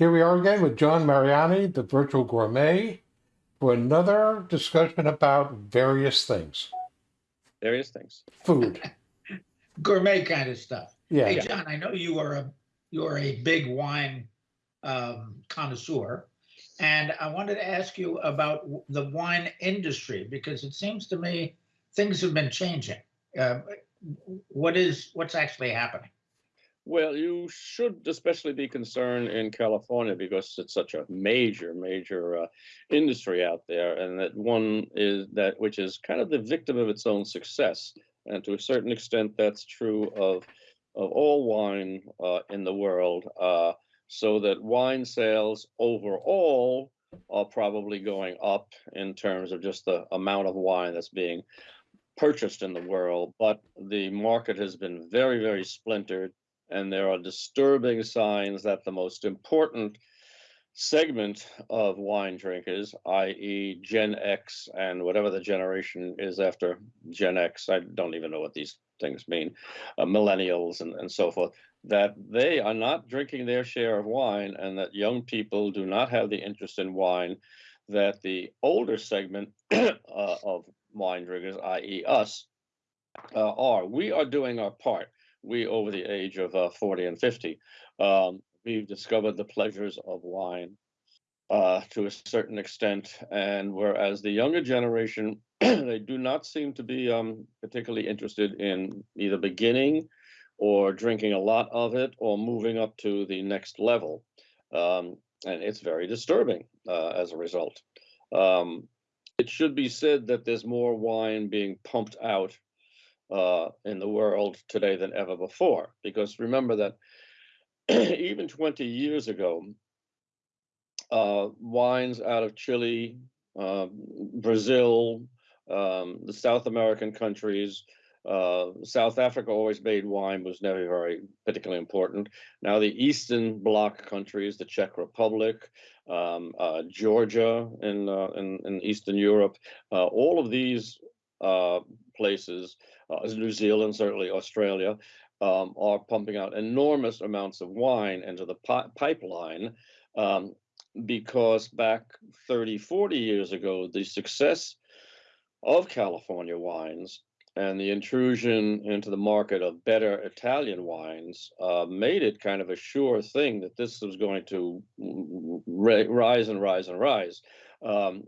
Here we are again with John Mariani, the virtual gourmet, for another discussion about various things. Various things. Food. gourmet kind of stuff. Yeah. Hey, John, I know you are a you are a big wine um, connoisseur, and I wanted to ask you about the wine industry because it seems to me things have been changing. Uh, what is what's actually happening? Well, you should especially be concerned in California because it's such a major, major uh, industry out there, and that one is that which is kind of the victim of its own success. And to a certain extent, that's true of of all wine uh, in the world. Uh, so that wine sales overall are probably going up in terms of just the amount of wine that's being purchased in the world, but the market has been very, very splintered and there are disturbing signs that the most important segment of wine drinkers, i.e., Gen X and whatever the generation is after Gen X, I don't even know what these things mean, uh, millennials and, and so forth, that they are not drinking their share of wine and that young people do not have the interest in wine that the older segment uh, of wine drinkers, i.e., us, uh, are. We are doing our part we over the age of uh, 40 and 50 um, we've discovered the pleasures of wine uh, to a certain extent and whereas the younger generation they do not seem to be um, particularly interested in either beginning or drinking a lot of it or moving up to the next level um, and it's very disturbing uh, as a result. Um, it should be said that there's more wine being pumped out uh, in the world today than ever before. Because remember that even 20 years ago, uh, wines out of Chile, uh, Brazil, um, the South American countries, uh, South Africa always made wine was never very particularly important. Now the Eastern Bloc countries, the Czech Republic, um, uh, Georgia in, uh, in, in Eastern Europe, uh, all of these uh, places, uh, New Zealand, certainly Australia, um, are pumping out enormous amounts of wine into the pi pipeline um, because back 30, 40 years ago, the success of California wines and the intrusion into the market of better Italian wines uh, made it kind of a sure thing that this was going to rise and rise and rise. Um,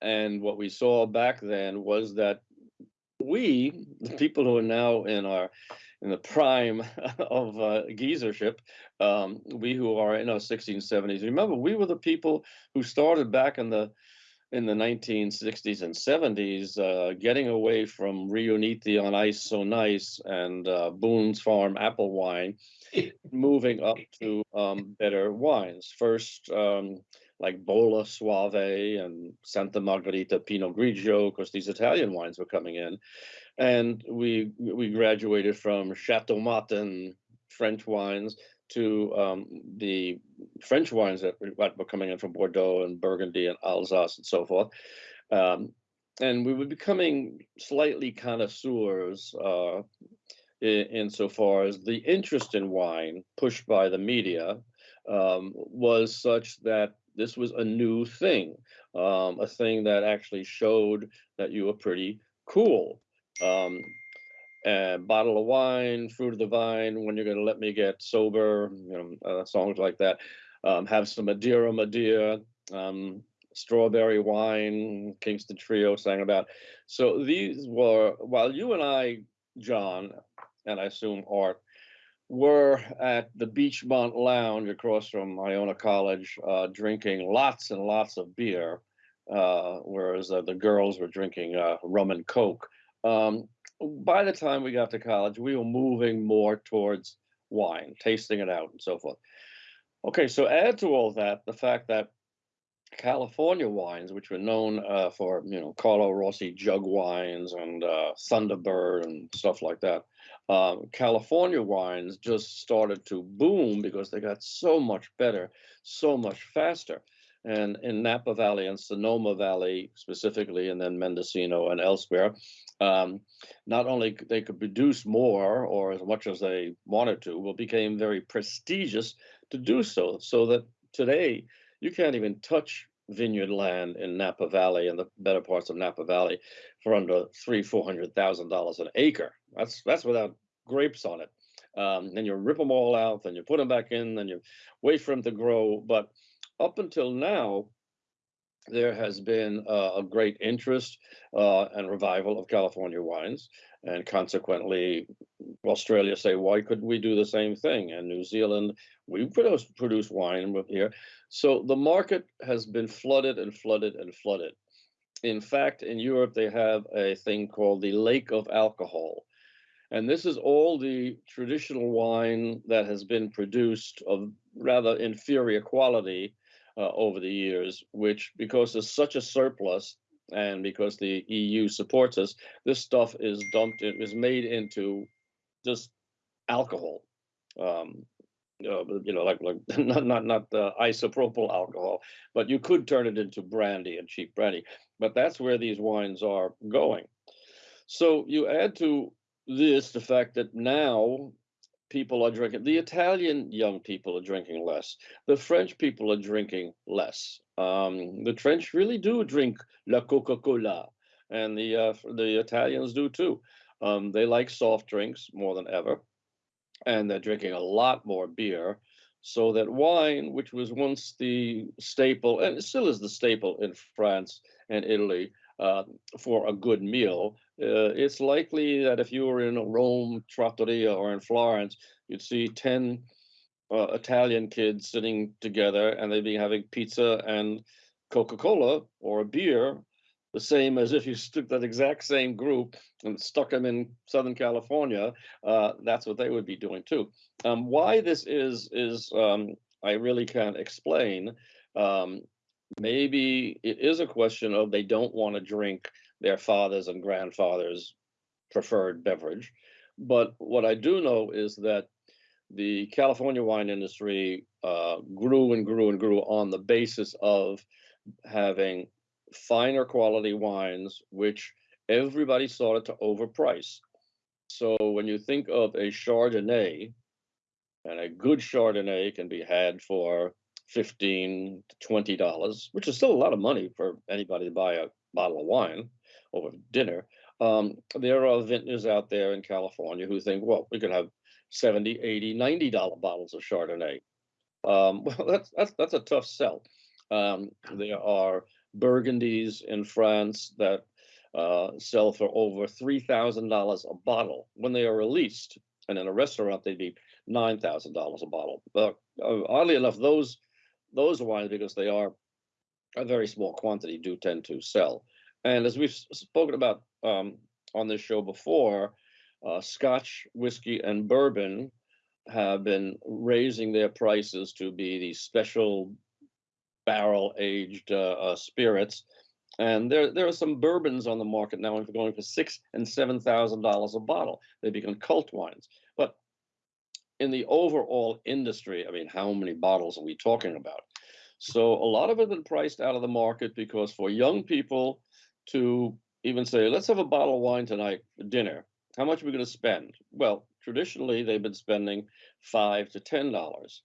and what we saw back then was that we, the people who are now in our in the prime of uh, geezership, um, we who are in our 1670s, remember we were the people who started back in the in the 1960s and 70s, uh, getting away from Riunite on ice so nice and uh, Boone's Farm apple wine, moving up to um, better wines. First, um, like Bolla Soave and Santa Margherita Pinot Grigio, because these Italian wines were coming in. And we we graduated from Chateau Martin French wines to um, the French wines that were coming in from Bordeaux and Burgundy and Alsace and so forth. Um, and we were becoming slightly connoisseurs uh, in, insofar as the interest in wine pushed by the media um, was such that this was a new thing, um, a thing that actually showed that you were pretty cool. Um, a bottle of wine, fruit of the vine, when you're going to let me get sober, you know, uh, songs like that. Um, have some Madeira, Madeira, um, strawberry wine, Kingston Trio sang about. So these were, while you and I, John, and I assume Art, were at the Beachmont Lounge across from Iona College, uh, drinking lots and lots of beer, uh, whereas uh, the girls were drinking uh, rum and coke. Um, by the time we got to college, we were moving more towards wine, tasting it out, and so forth. Okay, so add to all that the fact that California wines, which were known uh, for you know Carlo Rossi jug wines and uh, Thunderbird and stuff like that, um, California wines just started to boom because they got so much better, so much faster. And in Napa Valley and Sonoma Valley specifically, and then Mendocino and elsewhere, um, not only they could produce more or as much as they wanted to, but became very prestigious to do so. So that today you can't even touch vineyard land in Napa Valley and the better parts of Napa Valley for under three, four hundred thousand dollars an acre. That's that's without grapes on it. Um, then you rip them all out, then you put them back in, then you wait for them to grow. But up until now, there has been uh, a great interest uh, and revival of California wines, and consequently, Australia say, why couldn't we do the same thing? And New Zealand, we produce produce wine here, so the market has been flooded and flooded and flooded. In fact, in Europe, they have a thing called the Lake of Alcohol. And this is all the traditional wine that has been produced of rather inferior quality uh, over the years, which because there's such a surplus and because the EU supports us, this stuff is dumped, it is made into just alcohol. Um, uh, you know, like like not not not the isopropyl alcohol, but you could turn it into brandy and cheap brandy. But that's where these wines are going. So you add to this the fact that now people are drinking. The Italian young people are drinking less. The French people are drinking less. Um, the French really do drink la Coca-Cola, and the uh, the Italians do too. Um, they like soft drinks more than ever, and they're drinking a lot more beer. So that wine, which was once the staple, and still is the staple in France and Italy uh, for a good meal, uh, it's likely that if you were in Rome, Trattoria, or in Florence, you'd see 10 uh, Italian kids sitting together and they'd be having pizza and Coca-Cola or a beer, the same as if you took that exact same group and stuck them in Southern California, uh, that's what they would be doing too. Um, why this is, is um, I really can't explain. Um, maybe it is a question of they don't want to drink their fathers and grandfathers' preferred beverage. But what I do know is that the California wine industry uh, grew and grew and grew on the basis of having finer quality wines, which everybody started to overprice. So when you think of a Chardonnay, and a good Chardonnay can be had for 15 to 20 dollars, which is still a lot of money for anybody to buy a bottle of wine over dinner. Um, there are vintners out there in California who think, well, we could have 70, 80, 90 dollar bottles of Chardonnay. Um, well, that's that's that's a tough sell. Um, there are Burgundies in France that uh, sell for over three thousand dollars a bottle when they are released, and in a restaurant they'd be nine thousand dollars a bottle. But uh, oddly enough, those those wines, because they are a very small quantity, do tend to sell. And as we've spoken about um, on this show before, uh, Scotch, whiskey, and bourbon have been raising their prices to be these special barrel aged uh, uh, spirits. And there, there are some bourbons on the market now going for six and seven thousand dollars a bottle. They become cult wines. But in the overall industry, I mean, how many bottles are we talking about? So a lot of it has been priced out of the market because for young people to even say, let's have a bottle of wine tonight for dinner. How much are we going to spend? Well, traditionally they've been spending five to ten dollars.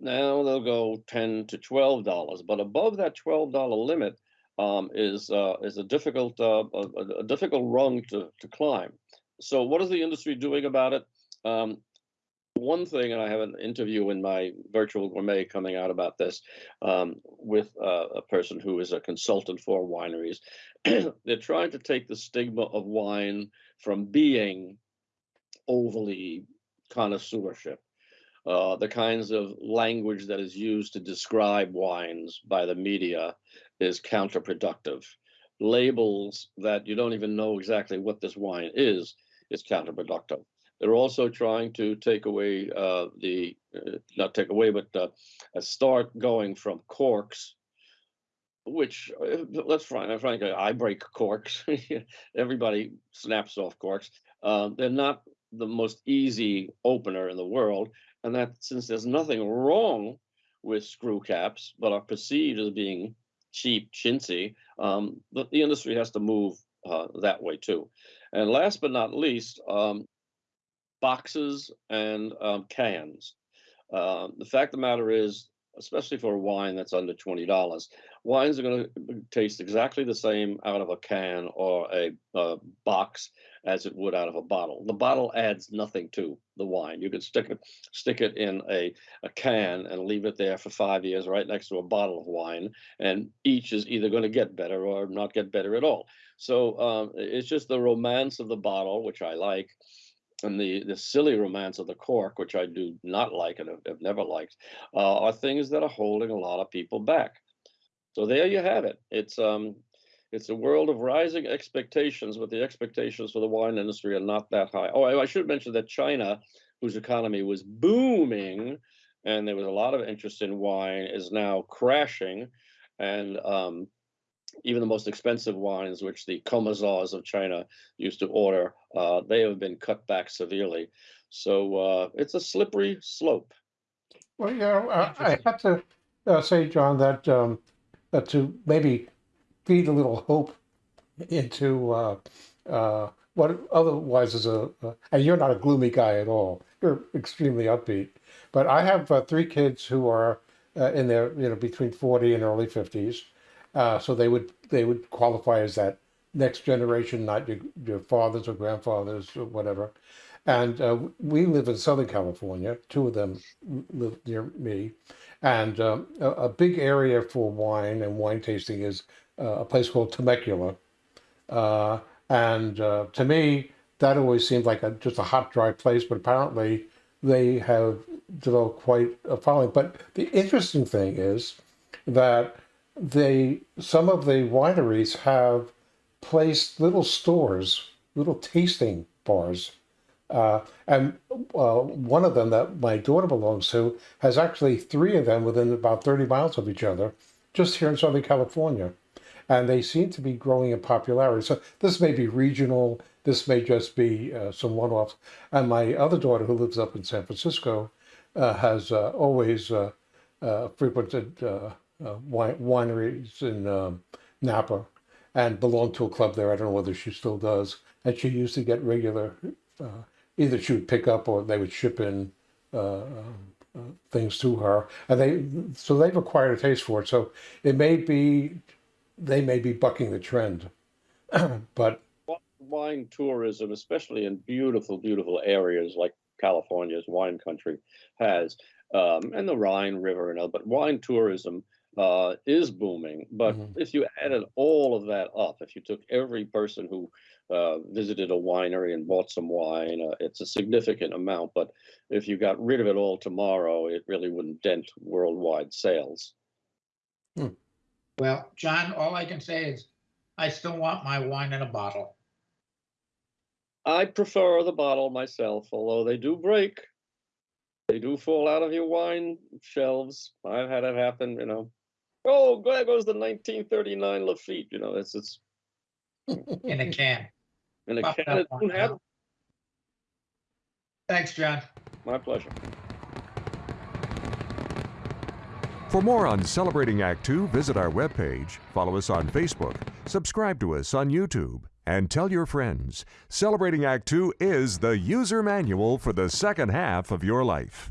Now they'll go ten to twelve dollars, but above that twelve dollar limit um, is uh, is a difficult uh, a, a, difficult rung to to climb. So what is the industry doing about it? Um, one thing, and I have an interview in my virtual gourmet coming out about this um, with uh, a person who is a consultant for wineries. They're trying to take the stigma of wine from being overly connoisseurship. Uh, the kinds of language that is used to describe wines by the media is counterproductive. Labels that you don't even know exactly what this wine is is counterproductive. They're also trying to take away uh, the, uh, not take away, but uh, start going from corks, which uh, let's find, frankly, I break corks. Everybody snaps off corks. Um, they're not the most easy opener in the world. And that since there's nothing wrong with screw caps, but are perceived as being cheap, chintzy, um, the, the industry has to move uh, that way too. And last but not least, um, boxes and um, cans. Uh, the fact of the matter is, especially for a wine that's under twenty dollars. Wines are going to taste exactly the same out of a can or a, uh box as it would out of a bottle. The bottle adds nothing to the wine. You could stick it stick it in a, a can and leave it there for five years right next to a bottle of wine, and each is either going to get better or not get better at all. So um, it's just the romance of the bottle, which I like, and the the silly romance of the cork, which I do not like and have, never liked, uh, are things that are holding a lot of people back. So there you have it. It's um it's a world of rising expectations, but the expectations for the wine industry are not that high. Oh, I, I should mention that China, whose economy was booming, and there was a lot of interest in wine, is now crashing, and um, even the most expensive wines, which the commissars of China used to order, uh, they have been cut back severely. So uh, it's a slippery slope. Well, you know, uh, I have to uh, say, John, that um, uh, to maybe feed a little hope into uh, uh, what otherwise is a, uh, and you're not a gloomy guy at all. You're extremely upbeat. But I have uh, three kids who are uh, in their, you know, between 40 and early 50s. Uh, so they would they would qualify as that next generation, not your, your fathers or grandfathers or whatever. And uh, we live in Southern California. Two of them live near me, and um, a, a big area for wine and wine tasting is uh, a place called Temecula. Uh, and uh, to me, that always seemed like a, just a hot, dry place, but apparently they have developed quite a following. But the interesting thing is that they some of the wineries have placed little stores, little tasting bars. Uh, and uh, one of them that my daughter belongs to has actually three of them within about 30 miles of each other, just here in Southern California. And they seem to be growing in popularity. So this may be regional, this may just be uh, some one offs. And my other daughter, who lives up in San Francisco, uh, has uh, always uh, frequented wine- wineries in um, Napa and belonged to a club there. I don't know whether she still does. And she used to get regular, uh, either she would pick up or they would ship in uh, uh, things to her. And they, so they've acquired a taste for it. So it may be, they may be bucking the trend. but Wine tourism, especially in beautiful, beautiful areas like California's wine country has, um, and the Rhine River and all, but wine tourism uh, is booming. But Mhm. if you added all of that up, if you took every person who uh, visited a winery and bought some wine, uh, it's a significant amount. But if you got rid of it all tomorrow, it really wouldn't dent worldwide sales. Well, John, all I can say is I still want my wine in a bottle. I prefer the bottle myself, although they do break. They do fall out of your wine shelves. I've had it happen, you know. Oh, there goes the 1939 Lafite. You know, it's it's in a can. in a Pop can. that It won't have. Thanks, John. my pleasure. For more on Celebrating Act Two, visit our webpage, follow us on Facebook, subscribe to us on YouTube, and tell your friends. Celebrating Act Two is the user manual for the second half of your life.